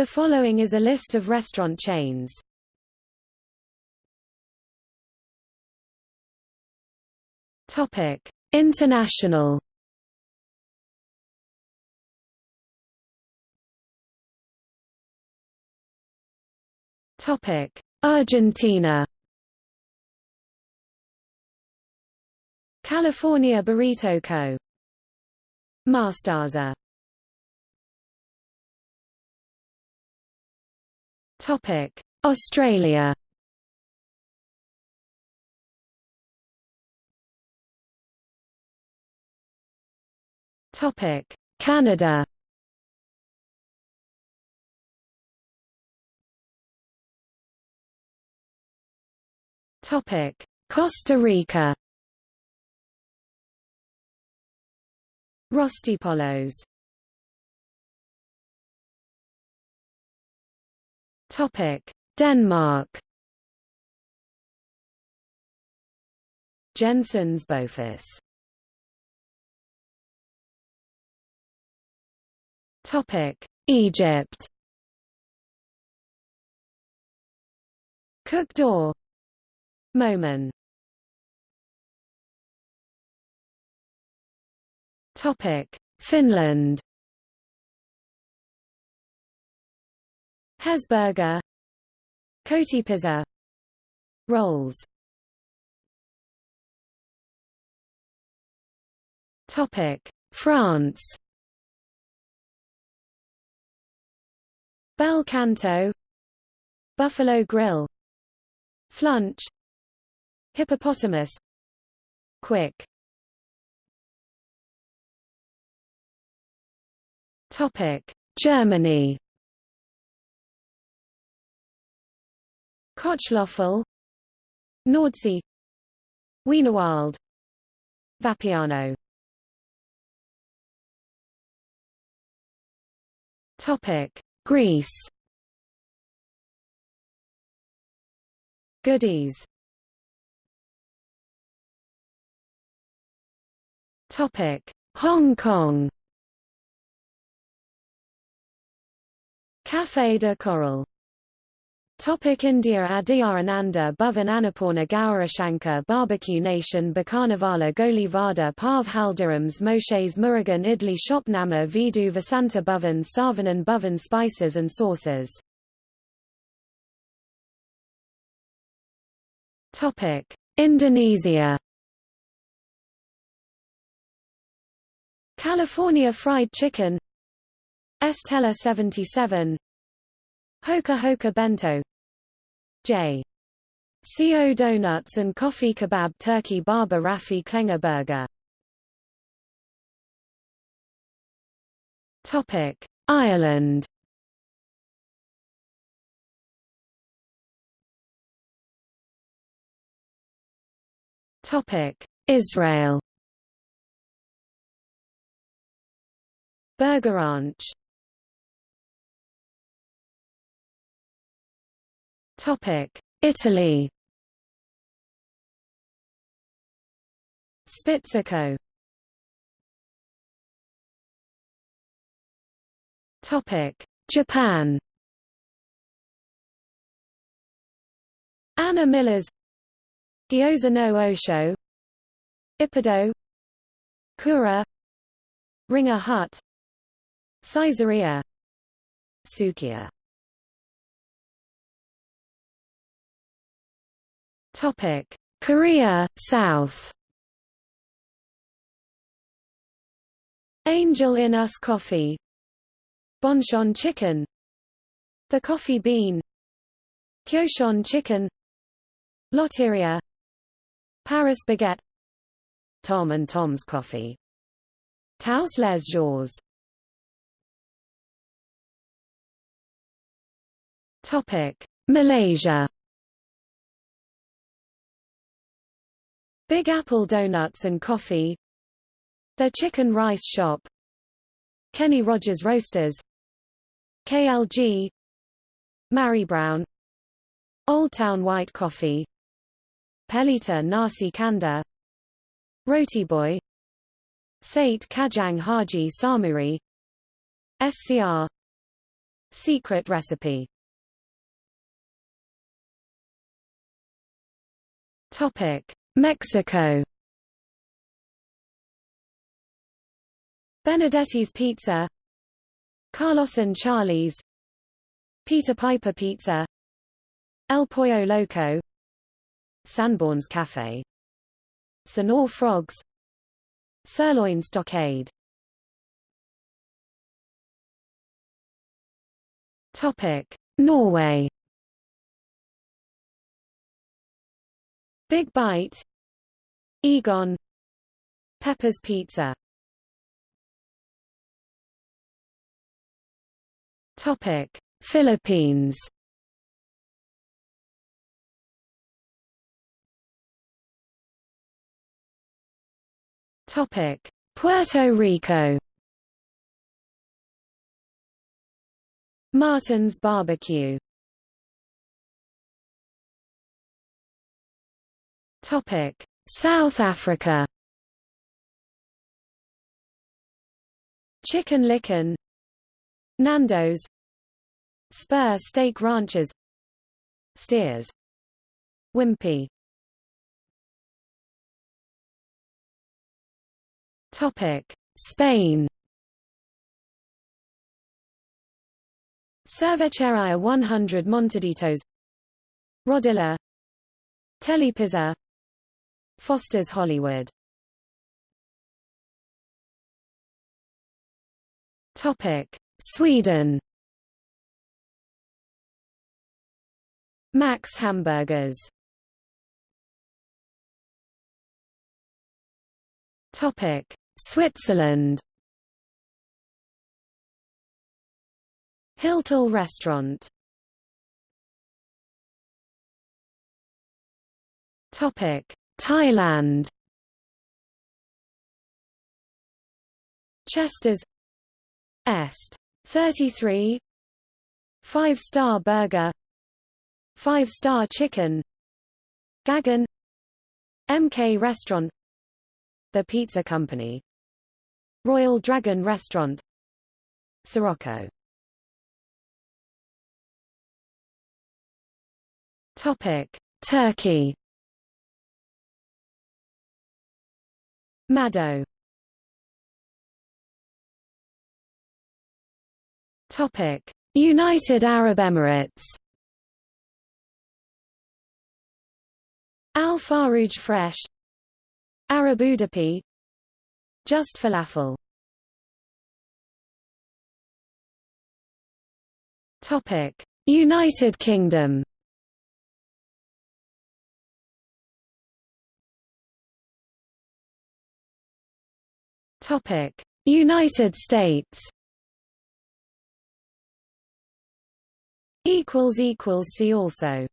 The following is a list of restaurant chains. Topic: International. Topic: Argentina. California Burrito Co. Mostaza. Topic: Australia. Topic: Canada. Topic: Costa Rica. Rostipollos. Topic: Denmark. Jensens Bøfhus. Topic: Egypt. Cook Door. Mo'men. Topic: Finland. Hesburger Kotipizza Rolls. Topic. France. Bel Canto. Buffalo Grill. Flunch. Hippopotamus. Quick. Topic. Germany Kochlöffel Nordsee Wienerwald Vapiano. Topic Greece. Goody's Topic Hong Kong. Café de Coral Topic India Adyar Ananda Bhavan Annapurna Gowrishankar Barbecue Nation Bikanervala Goli Vada Pav Haldirams Moshes Murugan Idli Shopnama Vidu Vasanta Bhavan Saravana Bhavan Spices and Sauces. Topic Indonesia. California Fried Chicken. Es Teler 77 Hoka Hoka Bento. J. CO Donuts and Coffee Kebab Turkey Baba Rafi Klenger Burger. Topic. Ireland. Topic. Israel. Burger Ranch Italy. Spizzico. Topic: Japan. Anna Miller's Gyoza no Osho. Ippudo Kura. Ringer Hut. Saizeriya. Sukiya Topic: Korea, South. Angel in Us Coffee. Bonchon Chicken. The Coffee Bean. Kyochon Chicken. Lotteria. Paris Baguette. Tom and Tom's Coffee. Tous les Jours. Topic: Malaysia. Big Apple Donuts and Coffee. The Chicken Rice Shop. Kenny Rogers Roasters. KLG Mary Brown. Old Town White Coffee. Pelita Nasi Kandar Roti Boy. Sate Kajang Haji Samuri. SCR Secret recipe. Topic: Mexico. Benedetti's Pizza, Carlos and Charlie's, Peter Piper Pizza, El Pollo Loco, Sanborn's Cafe, Señor Frogs, Sirloin Stockade. Topic: Norway. Big Bite. Egon. Pepper's Pizza. Topic. Philippines. Topic. Puerto Rico. Martin's Barbecue Topic: South Africa. Chicken Licken, Nando's, Spur Steak Ranches, Steers, Wimpy. Topic: Spain. Cerveceria 100 Montaditos Rodilla. Telepizza Foster's Hollywood Topic: Sweden. Max Hamburgers. Topic: Switzerland. Hiltl Restaurant. Topic: Thailand. Chester's Est. 33 5-star burger. 5-star chicken. Gagan. MK Restaurant. The Pizza Company. Royal Dragon Restaurant. Sirocco. Topic. Turkey Maddo Topic: United Arab Emirates. Al Farouj Fresh, Arab Udupi, Just Falafel. Topic: United Kingdom. Topic: United States. Equals equals see also.